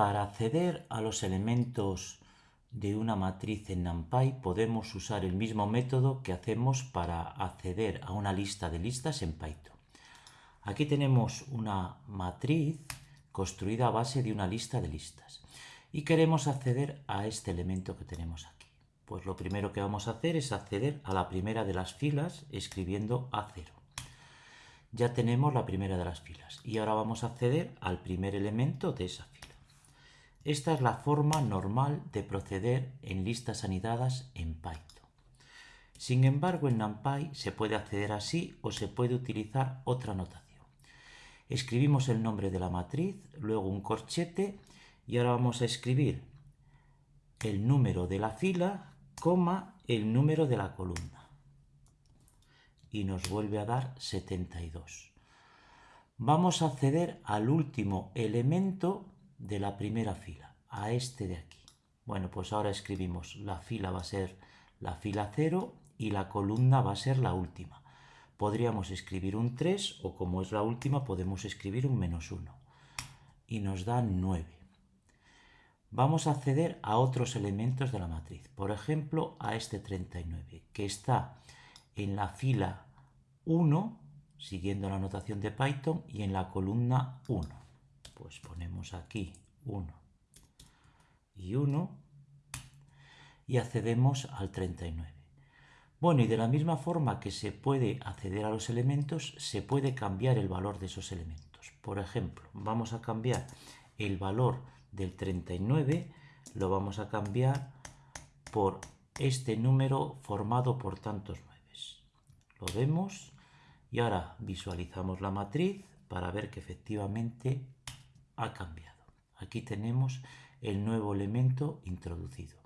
Para acceder a los elementos de una matriz en NumPy podemos usar el mismo método que hacemos para acceder a una lista de listas en Python. Aquí tenemos una matriz construida a base de una lista de listas y queremos acceder a este elemento que tenemos aquí. Pues lo primero que vamos a hacer es acceder a la primera de las filas escribiendo A0. Ya tenemos la primera de las filas y ahora vamos a acceder al primer elemento de esa fila. Esta es la forma normal de proceder en listas anidadas en Python. Sin embargo, en NumPy se puede acceder así o se puede utilizar otra notación. Escribimos el nombre de la matriz, luego un corchete y ahora vamos a escribir el número de la fila, coma, el número de la columna. Y nos vuelve a dar 72. Vamos a acceder al último elemento de la primera fila, a este de aquí. Bueno, pues ahora escribimos, la fila va a ser la fila 0 y la columna va a ser la última. Podríamos escribir un 3 o como es la última podemos escribir un menos 1. Y nos da 9. Vamos a acceder a otros elementos de la matriz. Por ejemplo, a este 39, que está en la fila 1, siguiendo la notación de Python, y en la columna 1 pues ponemos aquí 1 y 1 y accedemos al 39. Bueno, y de la misma forma que se puede acceder a los elementos, se puede cambiar el valor de esos elementos. Por ejemplo, vamos a cambiar el valor del 39, lo vamos a cambiar por este número formado por tantos 9. Lo vemos y ahora visualizamos la matriz para ver que efectivamente ha cambiado. Aquí tenemos el nuevo elemento introducido.